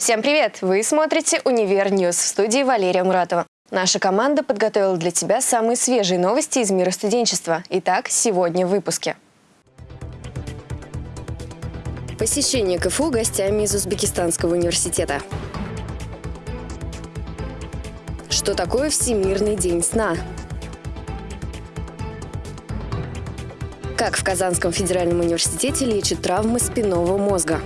Всем привет! Вы смотрите «Универ News» в студии Валерия Муратова. Наша команда подготовила для тебя самые свежие новости из мира студенчества. Итак, сегодня в выпуске. Посещение КФУ гостями из Узбекистанского университета. Что такое Всемирный день сна? Как в Казанском федеральном университете лечат травмы спинного мозга?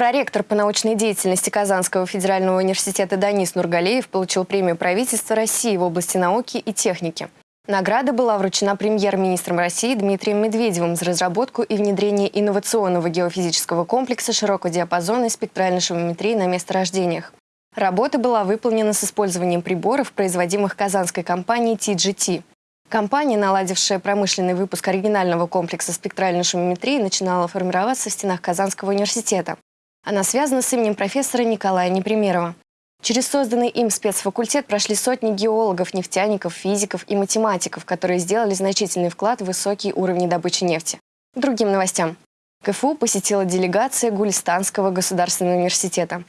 Проректор по научной деятельности Казанского федерального университета Данис Нургалеев получил премию правительства России в области науки и техники. Награда была вручена премьер-министром России Дмитрием Медведевым за разработку и внедрение инновационного геофизического комплекса широкодиапазонной спектральной шумометрии на месторождениях. Работа была выполнена с использованием приборов, производимых казанской компанией TGT. Компания, наладившая промышленный выпуск оригинального комплекса спектральной шумометрии, начинала формироваться в стенах Казанского университета. Она связана с именем профессора Николая Непримерова. Через созданный им спецфакультет прошли сотни геологов, нефтяников, физиков и математиков, которые сделали значительный вклад в высокие уровни добычи нефти. Другим новостям. КФУ посетила делегация Гулистанского государственного университета.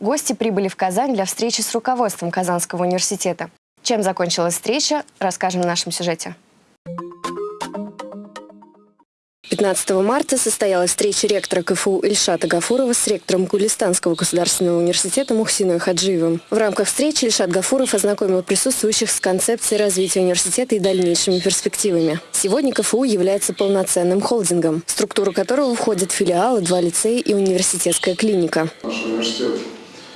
Гости прибыли в Казань для встречи с руководством Казанского университета. Чем закончилась встреча, расскажем в нашем сюжете. 15 марта состоялась встреча ректора КФУ Ильшата Гафурова с ректором Гулистанского государственного университета Мухсиной Хаджиевым. В рамках встречи Ильшат Гафуров ознакомил присутствующих с концепцией развития университета и дальнейшими перспективами. Сегодня КФУ является полноценным холдингом, в структуру которого входят филиалы, два лицея и университетская клиника. Наш университет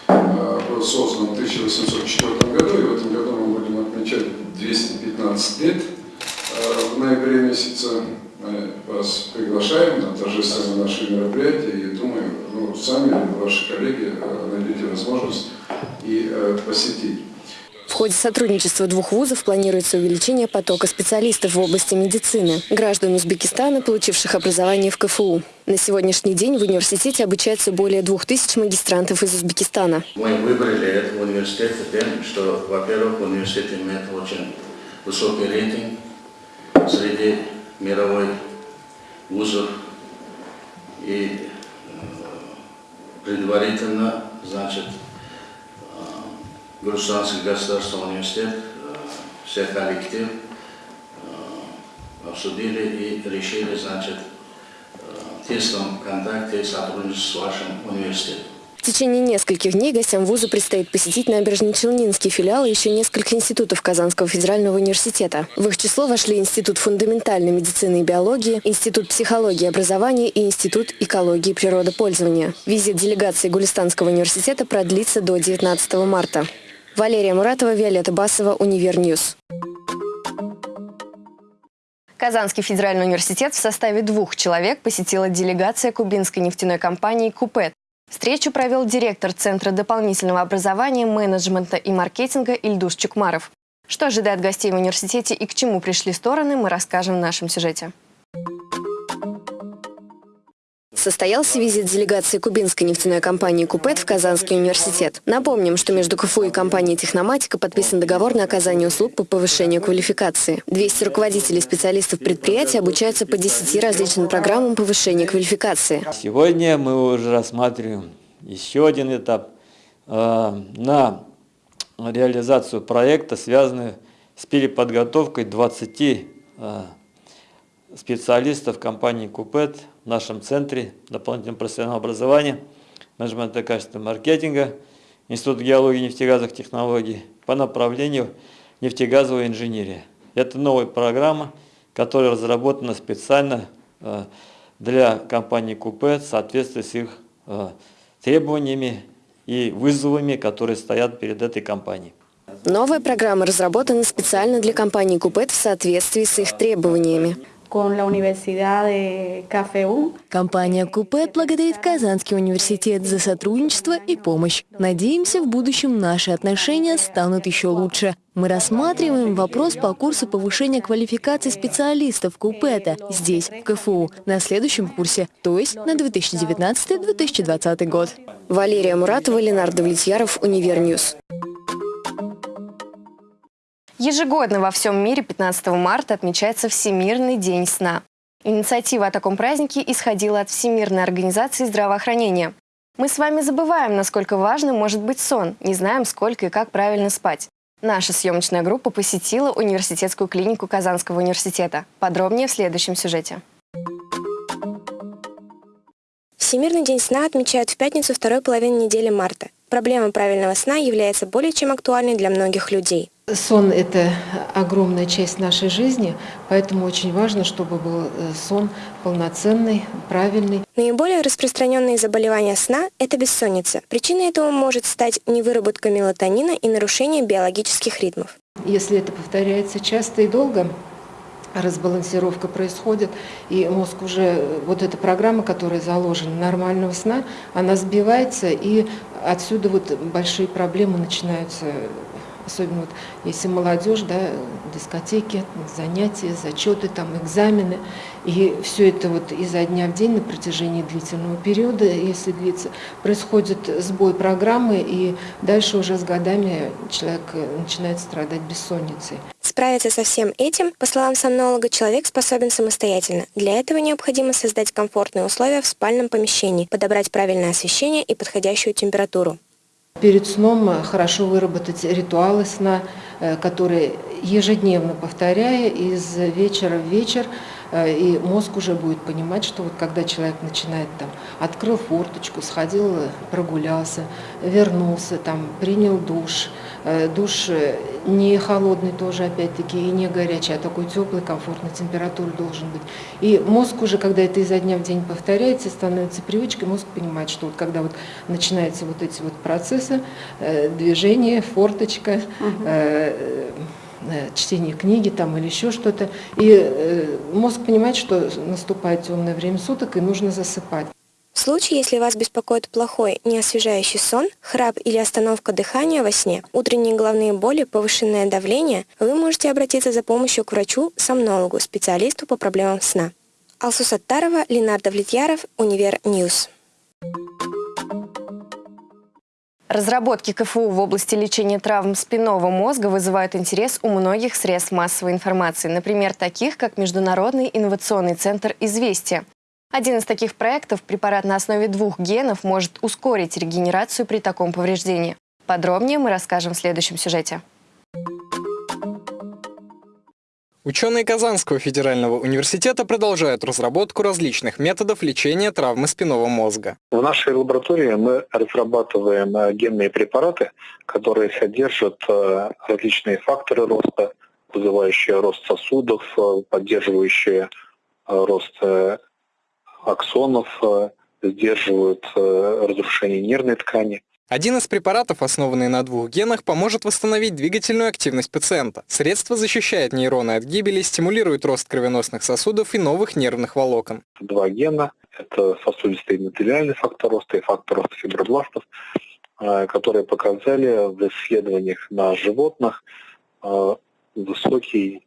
э, создан в 1804 году, и в этом году мы будем отмечать 215 лет э, в ноябре месяце мы вас приглашаем на торжественное наше мероприятие и думаю, ну, сами ваши коллеги э, найдете возможность и э, посетить. В ходе сотрудничества двух вузов планируется увеличение потока специалистов в области медицины, граждан Узбекистана, получивших образование в КФУ. На сегодняшний день в университете обучается более двух тысяч магистрантов из Узбекистана. Мы выбрали этот университет тем, что, во-первых, университет имеет очень высокий рейтинг среди мировой вузов и э, предварительно, значит, э, Государственный государственный университет, э, все коллектив обсудили и решили, значит, в тесном контакте сотрудничать с вашим университетом. В течение нескольких дней гостям вуза предстоит посетить набережно-Челнинский филиал и еще несколько институтов Казанского федерального университета. В их число вошли Институт фундаментальной медицины и биологии, Институт психологии и образования и Институт экологии и природопользования. Визит делегации Гулистанского университета продлится до 19 марта. Валерия Муратова, Виолетта Басова, Универ News. Казанский федеральный университет в составе двух человек посетила делегация кубинской нефтяной компании «Купет». Встречу провел директор Центра дополнительного образования, менеджмента и маркетинга Ильдус Чукмаров. Что ожидает гостей в университете и к чему пришли стороны, мы расскажем в нашем сюжете. Состоялся визит делегации кубинской нефтяной компании «Купет» в Казанский университет. Напомним, что между КФУ и компанией «Техноматика» подписан договор на оказание услуг по повышению квалификации. 200 руководителей специалистов предприятия обучаются по 10 различным программам повышения квалификации. Сегодня мы уже рассматриваем еще один этап э, на реализацию проекта, связанный с переподготовкой 20 э, специалистов компании «Купет» в нашем центре дополнительного профессионального образования, менеджмента качественного маркетинга, Институт геологии и нефтегазовых технологий по направлению нефтегазовая инженерия. Это новая программа, которая разработана специально э, для компании «Купе» в соответствии с их э, требованиями и вызовами, которые стоят перед этой компанией. Новая программа разработана специально для компании «Купет» в соответствии с их требованиями con la Universidad de КФУ. Компания Купет благодарит Казанский университет за сотрудничество и помощь. Надеемся, в будущем наши отношения станут еще лучше. Мы рассматриваем вопрос по курсу повышения квалификации специалистов КУПЭТа здесь, в КФУ, на следующем курсе, то есть на 2019-2020 год. Валерия Муратова, Ленар Давлетьяров, Универ News. Ежегодно во всем мире 15 марта отмечается Всемирный день сна. Инициатива о таком празднике исходила от Всемирной организации здравоохранения. Мы с вами забываем, насколько важным может быть сон, не знаем, сколько и как правильно спать. Наша съемочная группа посетила университетскую клинику Казанского университета. Подробнее в следующем сюжете. Всемирный день сна отмечают в пятницу второй половины недели марта. Проблема правильного сна является более чем актуальной для многих людей. Сон – это огромная часть нашей жизни, поэтому очень важно, чтобы был э, сон полноценный, правильный. Наиболее распространенные заболевания сна – это бессонница. Причиной этого может стать невыработка мелатонина и нарушение биологических ритмов. Если это повторяется часто и долго, разбалансировка происходит, и мозг уже, вот эта программа, которая заложена нормального сна, она сбивается, и отсюда вот большие проблемы начинаются особенно вот если молодежь, да, дискотеки, занятия, зачеты, там, экзамены, и все это вот изо дня в день на протяжении длительного периода, если длится, происходит сбой программы, и дальше уже с годами человек начинает страдать бессонницей. Справиться со всем этим, по словам сомнолога, человек способен самостоятельно. Для этого необходимо создать комфортные условия в спальном помещении, подобрать правильное освещение и подходящую температуру. Перед сном хорошо выработать ритуалы сна, э, которые ежедневно повторяя из вечера в вечер, э, и мозг уже будет понимать, что вот когда человек начинает там, открыл форточку, сходил, прогулялся, вернулся, там, принял душ, э, душ не холодный тоже, опять-таки, и не горячий, а такой теплый, комфортной температуры должен быть. И мозг уже, когда это изо дня в день повторяется, становится привычкой, мозг понимает, что вот когда вот начинаются вот эти вот процессы, э, движение, форточка, угу. Э, чтение книги там или еще что-то, и э, мозг понимает, что наступает темное время суток и нужно засыпать. В случае, если вас беспокоит плохой, неосвежающий сон, храп или остановка дыхания во сне, утренние головные боли, повышенное давление, вы можете обратиться за помощью к врачу-сомнологу, специалисту по проблемам сна. Алсу Саттарова, Ленар Давлетьяров, Универ News. Разработки КФУ в области лечения травм спинного мозга вызывают интерес у многих средств массовой информации, например, таких как Международный инновационный центр «Известия». Один из таких проектов, препарат на основе двух генов, может ускорить регенерацию при таком повреждении. Подробнее мы расскажем в следующем сюжете. Ученые Казанского федерального университета продолжают разработку различных методов лечения травмы спинного мозга. В нашей лаборатории мы разрабатываем э, генные препараты, которые содержат э, различные факторы роста, вызывающие рост сосудов, э, поддерживающие рост аксонов, сдерживают разрушение нервной ткани. Один из препаратов, основанный на двух генах, поможет восстановить двигательную активность пациента. Средство защищает нейроны от гибели, стимулирует рост кровеносных сосудов и новых нервных волокон. Два гена – это сосудистый эндотелиальный фактор роста и фактор роста фибробластов, э, которые показали в исследованиях на животных высокий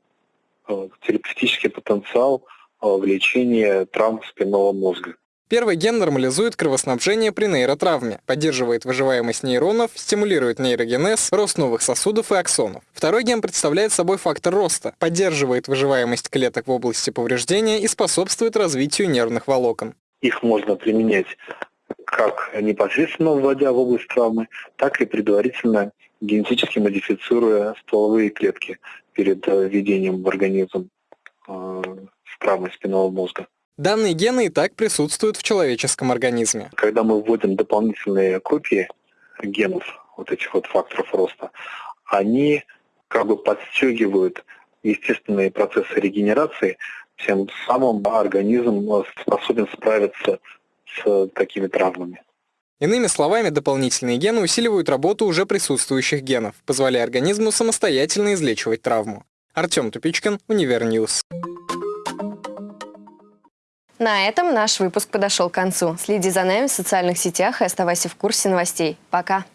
терапевтический потенциал Э, в лечении травм спинного мозга. Первый ген нормализует кровоснабжение при нейротравме, поддерживает выживаемость нейронов, стимулирует нейрогенез, рост новых сосудов и аксонов. Второй ген представляет собой фактор роста, поддерживает выживаемость клеток в области повреждения и способствует развитию нервных волокон. Их можно применять как непосредственно вводя в область травмы, так и предварительно генетически модифицируя стволовые клетки перед э, введением в организм э, травмы спинного мозга. Данные гены и так присутствуют в человеческом организме. Когда мы вводим дополнительные копии генов, вот этих вот факторов роста, они как бы подстегивают естественные процессы регенерации, тем самым организм способен справиться с такими травмами. Иными словами, дополнительные гены усиливают работу уже присутствующих генов, позволяя организму самостоятельно излечивать травму. Артем Тупичкин, Универ News. На этом наш выпуск подошел к концу. Следи за нами в социальных сетях и оставайся в курсе новостей. Пока!